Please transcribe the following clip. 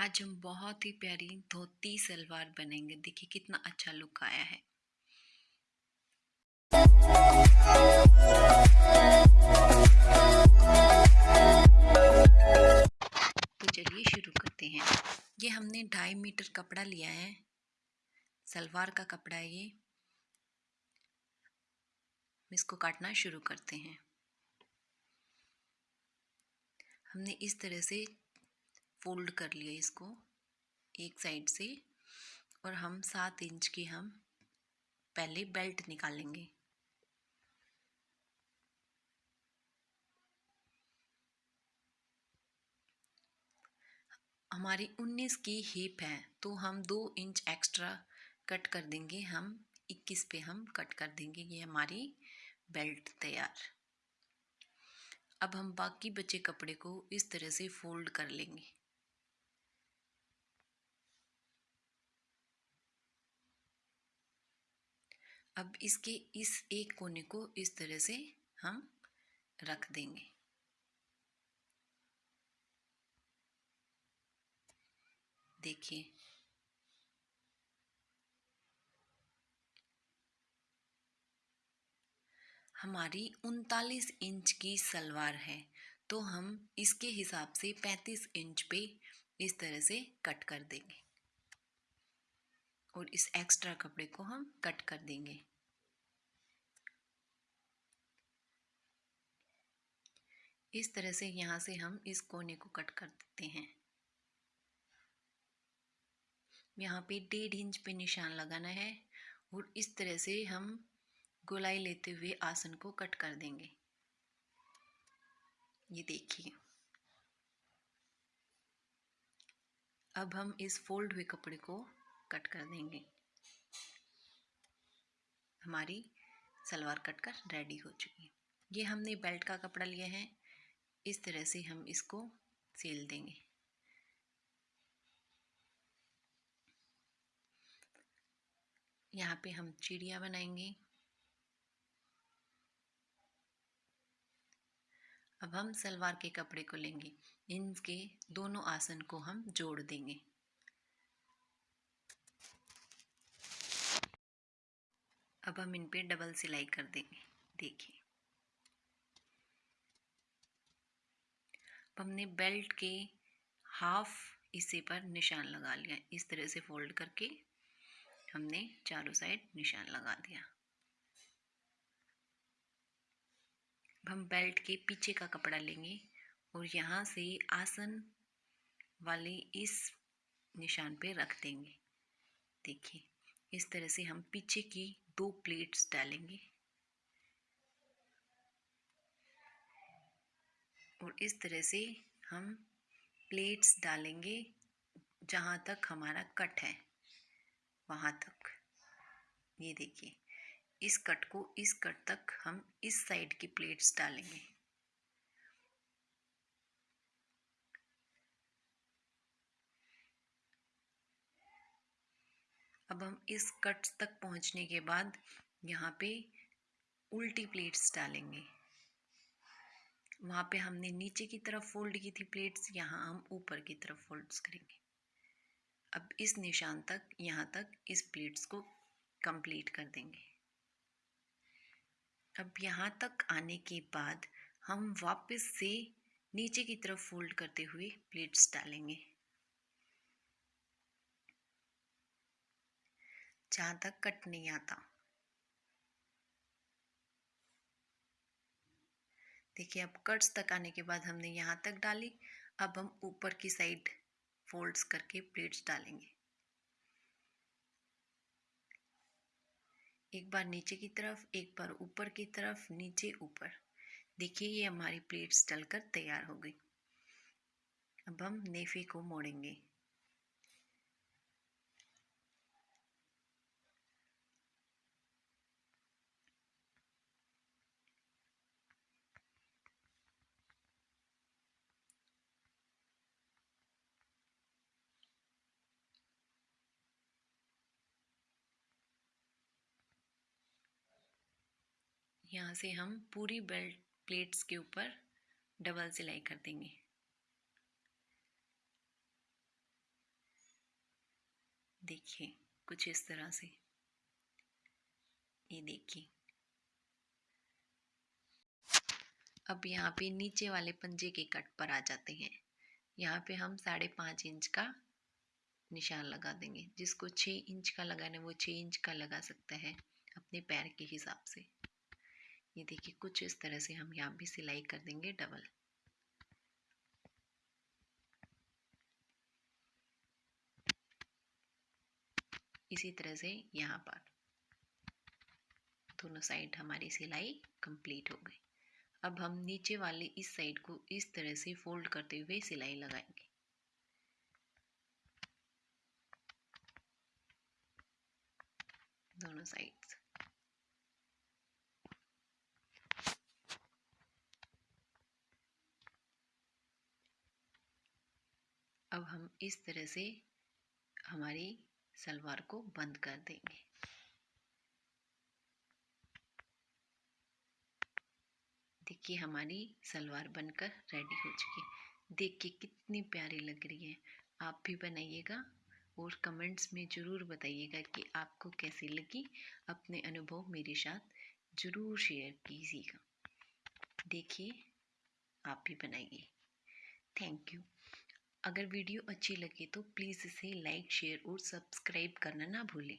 आज हम बहुत ही प्यारी धोती, सलवार बनेंगे। देखिए कितना अच्छा लुक आया है। तो चलिए शुरू करते हैं। ये हमने ढाई मीटर कपड़ा लिया है। सलवार का कपड़ा है ये। इसको काटना शुरू करते हैं। हमने इस तरह से फोल्ड कर लिया इसको एक साइड से और हम सात इंच की हम पहले बेल्ट निकालेंगे हमारी 19 की हिप है तो हम दो इंच एक्स्ट्रा कट कर देंगे, हम 21 पे हम कट कर देंगे, ये हमारी बेल्ट तैयार। अब हम बाकी बचे कपड़े को इस तरह से फोल्ड कर लेंगे। अब इसके इस एक कोने को इस तरह से हम रख देंगे। देखिए। हमारी उनतालीस इंच की सलवार है तो हम इसके हिसाब से पैंतीस इंच पे इस तरह से कट कर देंगे। और इस एक्स्ट्रा कपड़े को हम कट कर देंगे। इस तरह से यहाँ से हम इस कोने को कट कर देते हैं। यहाँ पे डेढ़ इंच पे निशान लगाना है और इस तरह से हम गोलाई लेते हुए आसन को कट कर देंगे। ये देखिए। अब हम इस फोल्ड हुए कपड़े को कट कर देंगे। हमारी सलवार कट कर रेडी हो चुकी है। ये हमने बेल्ट का कपड़ा लिया है। इस तरह से हम इसको सेल देंगे। यहाँ पे हम चिड़िया बनाएँगे। अब हम सलवार के कपड़े को लेंगे। इनके दोनों आसन को हम जोड़ देंगे। अब हम इन पे डबल सिलाई कर देंगे। देखिए। हमने बेल्ट के हाफ़ हिस्से पर निशान लगा लिया। इस तरह से फोल्ड करके हमने चारों साइड निशान लगा दिया। अब हम बेल्ट के पीछे का कपड़ा लेंगे और यहाँ से आसन वाले इस निशान पे रख देंगे। देखिए, इस तरह से हम पीछे की दो प्लेट्स डालेंगे। और इस तरह से हम प्लेट्स डालेंगे जहाँ तक हमारा कट है। वहाँ तक। ये देखिए, इस कट को इस कट तक हम इस साइड की प्लेट्स डालेंगे। अब हम इस कट तक पहुँचने के बाद यहाँ पे उल्टी प्लेट्स डालेंगे। वहाँ पे हमने नीचे की तरफ़ फोल्ड की थी प्लेट्स यहाँ हम ऊपर की तरफ़ फोल्ड्स करेंगे। अब इस निशान तक, यहाँ तक इस प्लेट्स को कंप्लीट कर देंगे। अब यहाँ तक आने के बाद हम वापस से नीचे की तरफ़ फोल्ड करते हुए प्लेट्स डालेंगे। जहाँ तक कट नहीं आता। देखिए अब कट्स तक आने के बाद हमने यहाँ तक डाली। अब हम ऊपर की साइड फोल्ड्स करके प्लेट्स डालेंगे। एक बार नीचे की तरफ़, एक बार ऊपर की तरफ़, नीचे ऊपर। देखिए, ये हमारी प्लेट्स डलकर तैयार हो गई। अब हम नेफे को मोड़ेंगे। यहाँ से हम पूरी बेल्ट प्लेट्स के ऊपर डबल सिलाई कर देंगे। देखिए, कुछ इस तरह से। ये देखिए। अब यहाँ पे नीचे वाले पंजे के कट पर आ जाते हैं। यहाँ पे हम साढ़े पाँच इंच का निशान लगा देंगे। जिसको छः इंच का लगाना है, वो छः इंच का लगा सकता है अपने पैर के हिसाब से। ये देखिए कुछ इस तरह से हम यहाँ भी सिलाई कर देंगे डबल। इसी तरह से यहाँ पर दोनों साइड हमारी सिलाई कंप्लीट हो गई। अब हम नीचे वाले इस साइड को इस तरह से फोल्ड करते हुए सिलाई लगाएँगे। दोनों साइड्स। अब हम इस तरह से हमारी सलवार को बंद कर देंगे। देखिए, हमारी सलवार बनकर रेडी हो चुकी है। देख के कितनी प्यारी लग रही है। आप भी बनाइएगा और कमेंट्स में ज़रूर बताइएगा कि आपको कैसी लगी। अपने अनुभव मेरे साथ ज़रूर शेयर कीजिएगा। देखिए, आप भी बनाइए। थैंक यू अगर वीडियो अच्छी लगे तो प्लीज़ इसे लाइक शेयर और सब्सक्राइब करना ना भूलें।